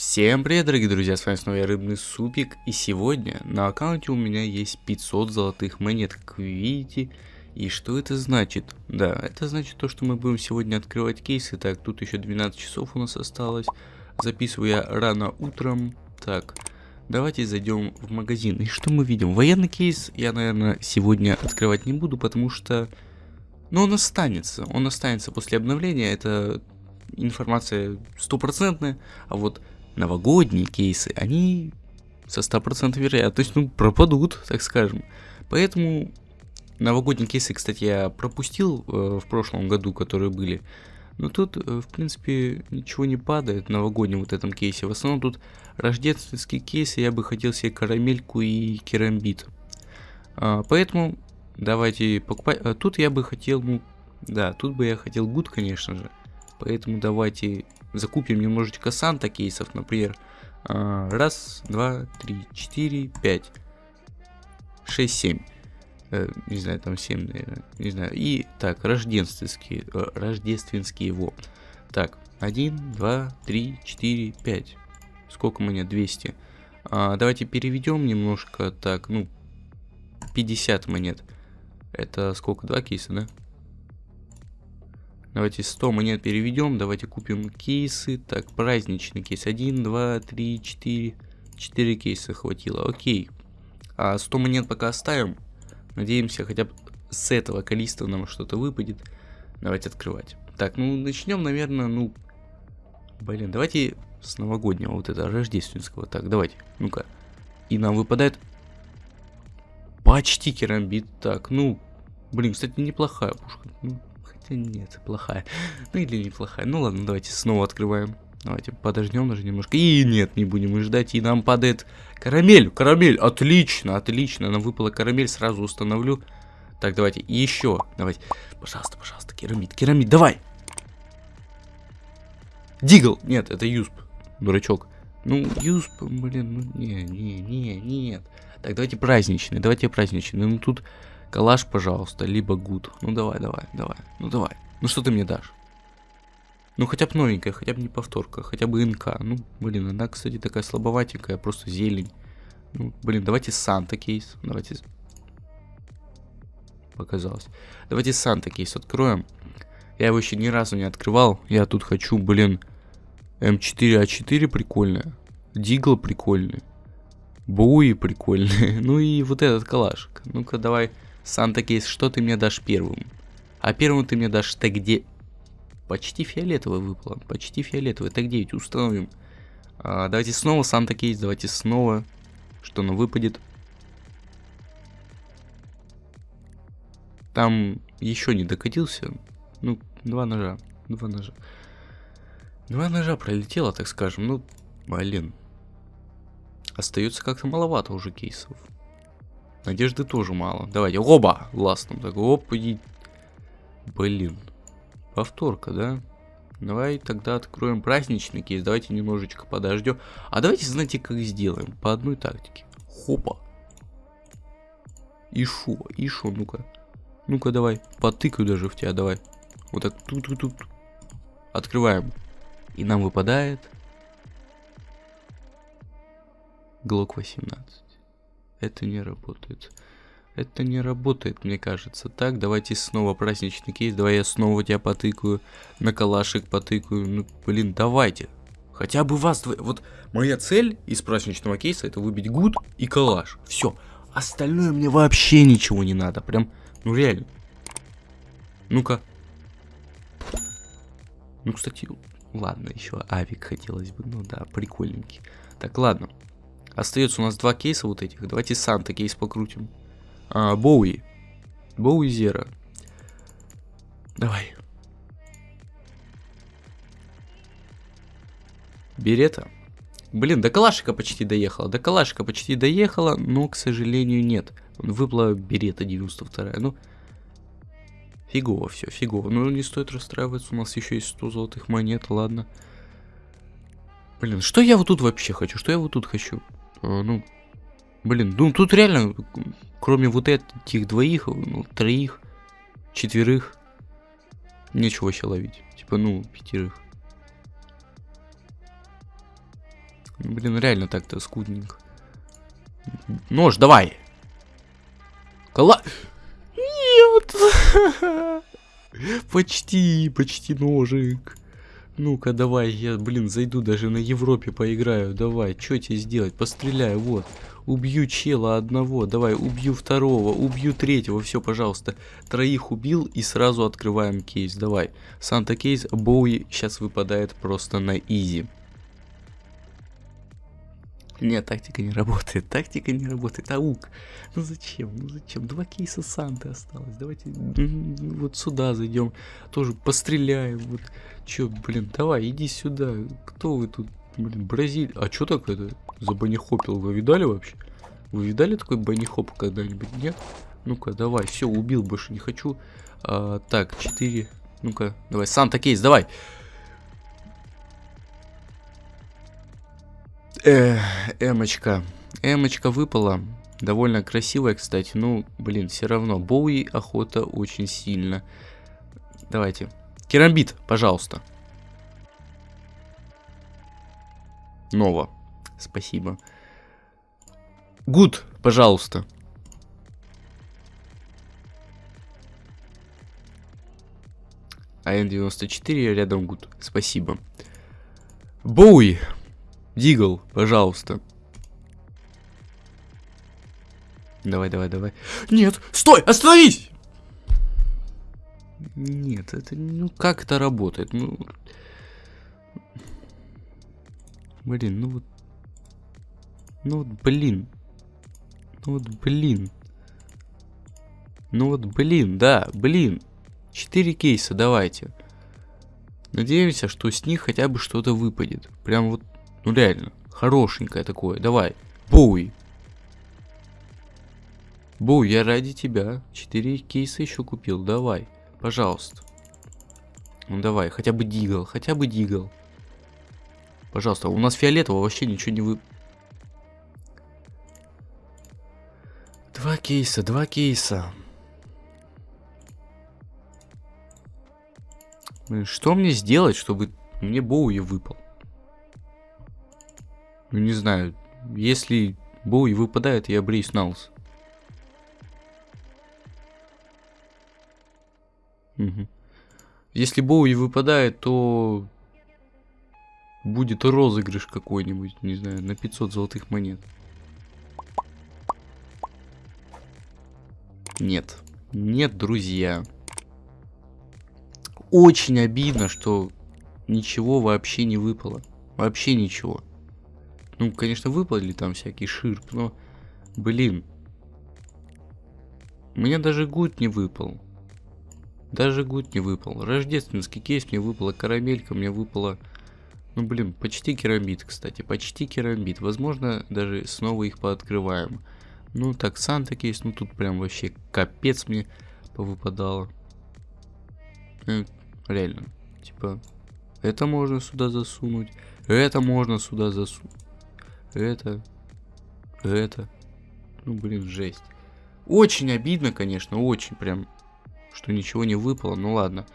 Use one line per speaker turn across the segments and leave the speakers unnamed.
Всем привет, дорогие друзья, с вами снова я Рыбный Супик, и сегодня на аккаунте у меня есть 500 золотых монет, как вы видите. И что это значит? Да, это значит то, что мы будем сегодня открывать кейсы. Так, тут еще 12 часов у нас осталось. Записываю я рано утром. Так, давайте зайдем в магазин. И что мы видим? Военный кейс я, наверное, сегодня открывать не буду, потому что... Ну, он останется. Он останется после обновления. Это информация стопроцентная. А вот новогодние кейсы, они со 100% вероятностью ну, пропадут, так скажем. Поэтому новогодние кейсы, кстати, я пропустил э, в прошлом году, которые были. Но тут, э, в принципе, ничего не падает в новогоднем вот этом кейсе. В основном тут рождественские кейсы, я бы хотел себе карамельку и керамбит. А, поэтому давайте покупать. А тут я бы хотел, ну, да, тут бы я хотел гуд, конечно же. Поэтому давайте закупим немножечко санта кейсов, например. А, раз, два, три, четыре, пять, шесть, семь. Э, не знаю, там 7, наверное. Не знаю. И так, рождественские. Э, рождественские его. Так, 1, 2, 3, 4, 5. Сколько монет? 200. А, давайте переведем немножко. Так, ну, 50 монет. Это сколько? Два кейса, да? Давайте 100 монет переведем. Давайте купим кейсы. Так, праздничный кейс. 1, 2, 3, 4. 4 кейса хватило. Окей. А 100 монет пока оставим. Надеемся, хотя бы с этого количества нам что-то выпадет. Давайте открывать. Так, ну начнем, наверное, ну... Блин, давайте с новогоднего, вот это, рождественского. Так, давайте, ну-ка. И нам выпадает... Почти керамбит. Так, ну... Блин, кстати, неплохая пушка. Ну, нет, плохая. Ну или неплохая. Ну ладно, давайте снова открываем. Давайте подождем даже немножко. И нет, не будем ждать. И нам падает карамель. Карамель. Отлично, отлично. Нам выпала карамель. Сразу установлю. Так, давайте еще. Давайте. Пожалуйста, пожалуйста. Керамид, керамид. Давай. Дигл. Нет, это Юсп. Дурачок. Ну, Юсп, блин, ну не, не, не, нет. Так, давайте праздничный. Давайте праздничный. Ну тут Калаш, пожалуйста, либо гуд. Ну давай, давай, давай. Ну давай. Ну что ты мне дашь? Ну хотя бы новенькая, хотя бы не повторка, хотя бы НК. Ну, блин, она, кстати, такая слабоватенькая, просто зелень. Ну, блин, давайте Санта кейс. Давайте... Показалось. Давайте Санта кейс откроем. Я его еще ни разу не открывал. Я тут хочу, блин, М4А4 прикольная. Дигл прикольный. Буи прикольный. ну и вот этот калашик. Ну-ка, давай Санта Кейс, что ты мне дашь первым? А первым ты мне дашь тег 9. Почти фиолетовый выпало. Почти фиолетовый. Тег 9 установим. А, давайте снова Санта Кейс. Давайте снова. Что нам выпадет? Там еще не докатился. Ну, два ножа. Два ножа. Два ножа пролетело, так скажем. Ну, блин. Остается как-то маловато уже кейсов. Надежды тоже мало. Давайте, оба! Ластом так, оп. Блин. Повторка, да? Давай тогда откроем праздничный кейс. Давайте немножечко подождем. А давайте, знаете, как сделаем? По одной тактике. Хопа. И шо? И шо? Ну-ка. Ну-ка, давай. Потыкаю даже в тебя, давай. Вот так. Тут-тут-тут. Открываем. И нам выпадает... Глок 18 это не работает. Это не работает, мне кажется. Так, давайте снова праздничный кейс. Давай я снова тебя потыкаю. На калашик потыкаю. Ну, блин, давайте. Хотя бы вас... Вот моя цель из праздничного кейса это выбить гуд и калаш. Все. Остальное мне вообще ничего не надо. Прям, ну реально. Ну-ка. Ну, кстати, ладно, еще авик хотелось бы. Ну да, прикольненький. Так, ладно. Остается у нас два кейса вот этих. Давайте Санта кейс покрутим. А, Боуи. Боуи Зера. Давай. Берета. Блин, до Калашика почти доехала. До Калашика почти доехала, но, к сожалению, нет. Выпала Берета 92. Ну, фигово все, фигово. Ну, не стоит расстраиваться, у нас еще есть 100 золотых монет, ладно. Блин, что я вот тут вообще хочу? Что я вот тут хочу? А, ну, блин, ну тут реально, кроме вот этих двоих, ну, троих, четверых, нечего вообще ловить. Типа, ну, пятерых. Ну, блин, реально так-то скудненько. Нож, давай! Кола... Нет! Почти, почти ножик. Ну-ка, давай, я, блин, зайду даже на Европе поиграю. Давай, что тебе сделать? Постреляю, вот. Убью чела одного, давай, убью второго, убью третьего, все, пожалуйста. Троих убил и сразу открываем кейс, давай. Санта кейс, Боуи сейчас выпадает просто на изи. Нет, тактика не работает. Тактика не работает. Аук. Ну зачем? Ну зачем? Два кейса Санты осталось. Давайте вот сюда зайдем. Тоже постреляем. Вот. Чё, блин, давай, иди сюда. Кто вы тут? Блин, Бразилия. А чё так это? За банихопил? Вы видали вообще? Вы видали такой банихоп когда-нибудь? Нет? Ну-ка, давай. Все, убил, больше не хочу. А, так, 4. Ну-ка, давай. Санта кейс, давай. Эмочка. Эмочка выпала. Довольно красивая, кстати. Ну, блин, все равно. Боуи охота очень сильно. Давайте. Керамбит, пожалуйста. Нова. Спасибо. Гуд, пожалуйста. АН-94 рядом гуд. Спасибо. Боуи. Дигл, пожалуйста. Давай, давай, давай. Нет, стой, остановись! Нет, это, ну как это работает? Ну, блин, ну вот, ну вот, блин, ну вот, блин, ну вот, блин, да, блин, четыре кейса, давайте. Надеемся, что с них хотя бы что-то выпадет. Прям вот ну реально, хорошенькое такое. Давай, Боуи. Боу, я ради тебя. Четыре кейса еще купил. Давай, пожалуйста. Ну давай, хотя бы дигл, хотя бы дигл. Пожалуйста, у нас фиолетового вообще ничего не вы... Два кейса, два кейса. Что мне сделать, чтобы мне Боуи выпал? Ну не знаю, если Боуи выпадает, я бреюсь на. Угу. Если Боуи выпадает, то будет розыгрыш какой-нибудь, не знаю, на 500 золотых монет. Нет. Нет, друзья. Очень обидно, что ничего вообще не выпало. Вообще ничего. Ну, конечно, выпали там всякий ширп, но, блин. Мне даже гуд не выпал. Даже good не выпал. Рождественский кейс мне выпала, карамелька мне выпала. Ну, блин, почти керамбит, кстати, почти керамбит. Возможно, даже снова их пооткрываем. Ну, так, Santa кейс, ну тут прям вообще капец мне повыпадало. Ну, реально, типа, это можно сюда засунуть, это можно сюда засунуть это, это. Ну, блин, жесть. Очень обидно, конечно, очень прям, что ничего не выпало. Ну ладно.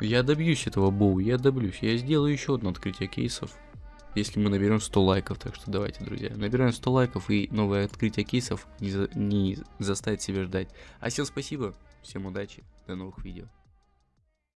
Я добьюсь этого боу, я добьюсь. Я сделаю еще одно открытие кейсов. Если мы наберем 100 лайков, так что давайте, друзья. Набираем 100 лайков и новое открытие кейсов не, за, не заставит себя ждать. А всем спасибо, всем удачи, до новых видео.